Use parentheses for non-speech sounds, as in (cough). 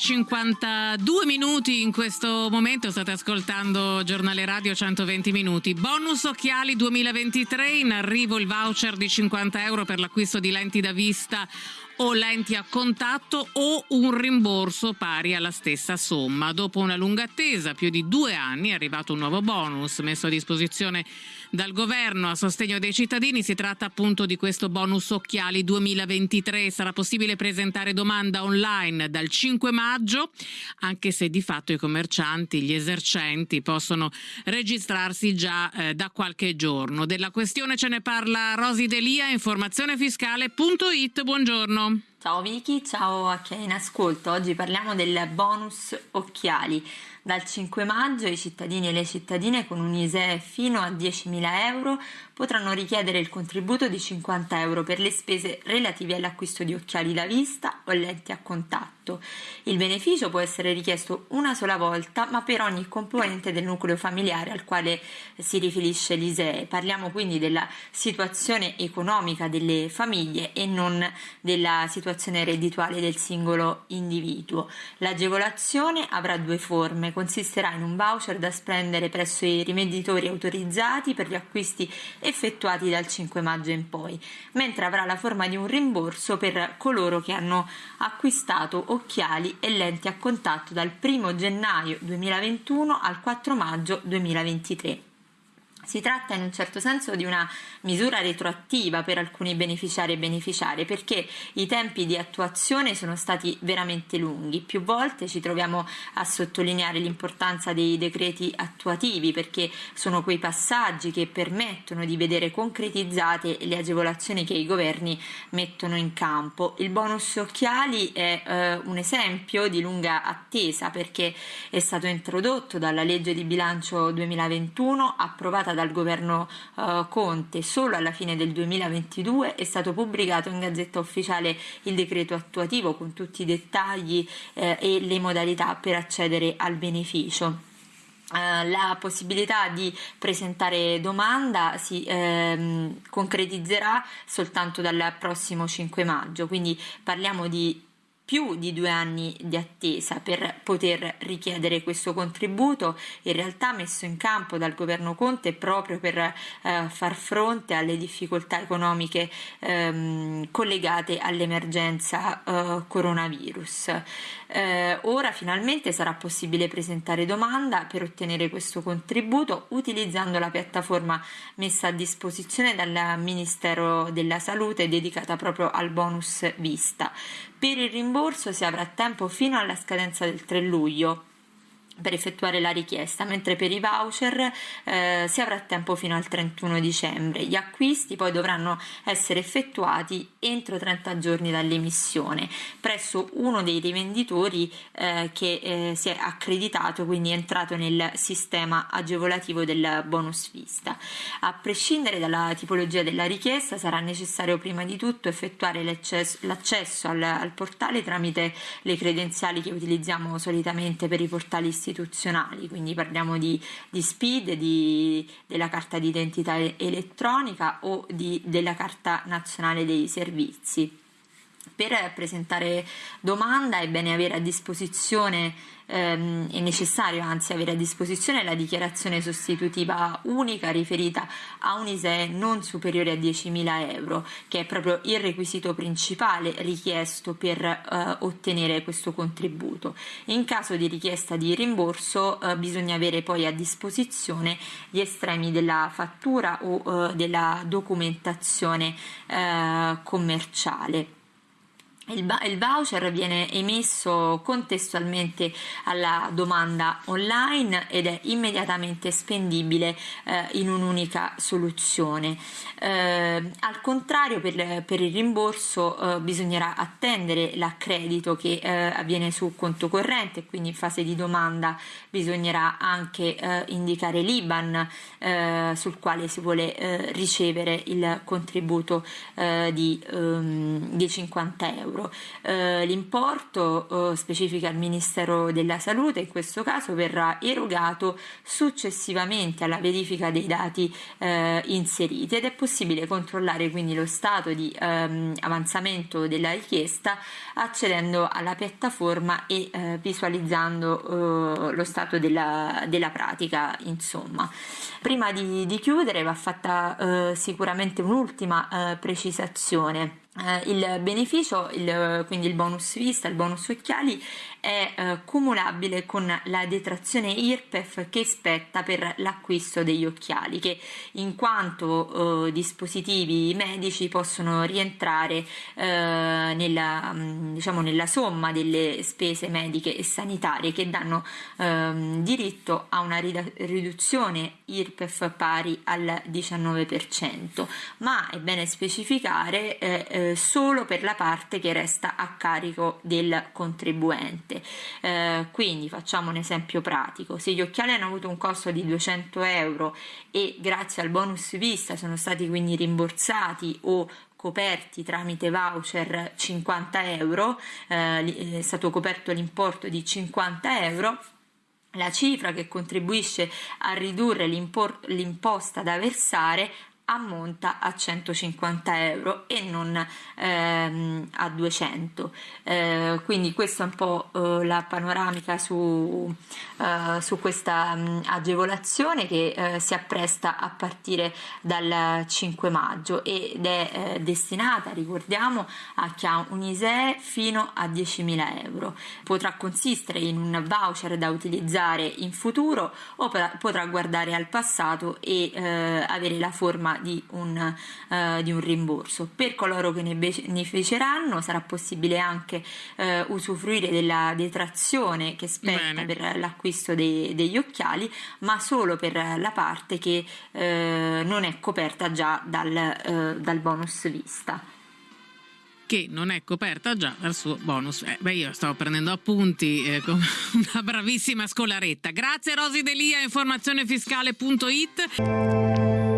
9.52 minuti in questo momento, state ascoltando Giornale Radio 120 minuti. Bonus occhiali 2023, in arrivo il voucher di 50 euro per l'acquisto di lenti da vista o lenti a contatto o un rimborso pari alla stessa somma. Dopo una lunga attesa, più di due anni, è arrivato un nuovo bonus messo a disposizione dal governo a sostegno dei cittadini. Si tratta appunto di questo bonus occhiali 2023. Sarà possibile presentare domanda online dal 5 maggio, anche se di fatto i commercianti, gli esercenti possono registrarsi già eh, da qualche giorno. Della questione ce ne parla Rosi Delia, informazionefiscale.it. Buongiorno. Ciao Vicky, ciao a chi è in ascolto. Oggi parliamo del bonus occhiali. Dal 5 maggio i cittadini e le cittadine con un ISEE fino a 10.000 euro potranno richiedere il contributo di 50 euro per le spese relative all'acquisto di occhiali da vista o lenti a contatto. Il beneficio può essere richiesto una sola volta, ma per ogni componente del nucleo familiare al quale si riferisce l'ISEE. Parliamo quindi della situazione economica delle famiglie e non della situazione reddituale del singolo individuo. L'agevolazione avrà due forme, consisterà in un voucher da spendere presso i rivenditori autorizzati per gli acquisti effettuati dal 5 maggio in poi, mentre avrà la forma di un rimborso per coloro che hanno acquistato occhiali e lenti a contatto dal 1 gennaio 2021 al 4 maggio 2023. Si tratta in un certo senso di una misura retroattiva per alcuni beneficiari e beneficiarie perché i tempi di attuazione sono stati veramente lunghi. Più volte ci troviamo a sottolineare l'importanza dei decreti attuativi perché sono quei passaggi che permettono di vedere concretizzate le agevolazioni che i governi mettono in campo. Il bonus occhiali è eh, un esempio di lunga attesa perché è stato introdotto dalla legge di bilancio 2021 approvata dal governo uh, Conte solo alla fine del 2022 è stato pubblicato in Gazzetta Ufficiale il decreto attuativo con tutti i dettagli eh, e le modalità per accedere al beneficio. Uh, la possibilità di presentare domanda si ehm, concretizzerà soltanto dal prossimo 5 maggio, quindi parliamo di più di due anni di attesa per poter richiedere questo contributo, in realtà messo in campo dal governo Conte proprio per eh, far fronte alle difficoltà economiche ehm, collegate all'emergenza eh, coronavirus. Eh, ora finalmente sarà possibile presentare domanda per ottenere questo contributo utilizzando la piattaforma messa a disposizione dal Ministero della Salute dedicata proprio al bonus vista. Per il rimborso si avrà tempo fino alla scadenza del 3 luglio per effettuare la richiesta, mentre per i voucher eh, si avrà tempo fino al 31 dicembre. Gli acquisti poi dovranno essere effettuati entro 30 giorni dall'emissione presso uno dei rivenditori eh, che eh, si è accreditato, quindi è entrato nel sistema agevolativo del bonus vista. A prescindere dalla tipologia della richiesta sarà necessario prima di tutto effettuare l'accesso al, al portale tramite le credenziali che utilizziamo solitamente per i portali istituzionali istituzionali, quindi parliamo di, di SPID, di, della carta d'identità elettronica o di, della carta nazionale dei servizi. Per presentare domanda è bene avere a disposizione ehm, è necessario anzi avere a disposizione la dichiarazione sostitutiva unica riferita a un ISEE non superiore a 10.000 euro, che è proprio il requisito principale richiesto per eh, ottenere questo contributo. In caso di richiesta di rimborso eh, bisogna avere poi a disposizione gli estremi della fattura o eh, della documentazione eh, commerciale. Il, il, voucher viene emesso contestualmente alla domanda online ed è immediatamente spendibile eh, in un'unica soluzione. Eh, al contrario, per, per il rimborso eh, bisognerà attendere l'accredito che eh, avviene su conto corrente, quindi in fase di domanda bisognerà anche eh, indicare l'IBAN eh, sul quale si vuole ricevere il contributo di, um, di 50 euro euro. Eh, l'importo eh, specifica il Ministero della Salute, in questo caso verrà erogato successivamente alla verifica dei dati eh, inseriti ed è possibile controllare quindi lo stato di ehm, avanzamento della richiesta accedendo alla piattaforma e eh, visualizzando eh, lo stato della, della pratica insomma. Prima di, di chiudere va fatta eh, sicuramente un'ultima precisazione eh, il beneficio, il, quindi il bonus vista, il bonus occhiali, è eh, cumulabile con la detrazione IRPEF che spetta per l'acquisto degli occhiali, che in quanto eh, dispositivi medici possono rientrare eh, nella, mm, diciamo, nella, somma delle spese mediche e sanitarie che danno ehm, diritto a una riduzione IRPEF pari al 19%, ma è bene specificare eh, eh, solo per la parte che resta a carico del contribuente. Eh, quindi facciamo un esempio pratico, se gli occhiali hanno avuto un costo di 200 euro e grazie al bonus vista sono stati quindi rimborsati o coperti tramite voucher 50 euro, eh, è stato coperto l'importo di 50 euro, la cifra che contribuisce a ridurre l'imposta da versare ammonta a 150 euro e non ehm, a 200 eh, quindi questa è un po' eh, la panoramica su, eh, su questa mh, mm, agevolazione che eh, si appresta a partire dal 5 maggio ed è eh, destinata ricordiamo a chi ha un ISEE fino a 10.000 euro. Potrà consistere in un voucher da utilizzare in futuro o potrà guardare al passato e eh, avere la forma di un, uh, di un rimborso. Per coloro che ne beneficeranno sarà possibile anche uh, usufruire della detrazione che spetta Bene. per l'acquisto dei, degli occhiali, ma solo per la parte che uh, non è coperta già dal, dal bonus vista che non è coperta già dal suo bonus. Eh, beh, io stavo prendendo appunti eh, come (laughs) una bravissima scolaretta. Grazie Rosi Delia, informazionefiscale.it.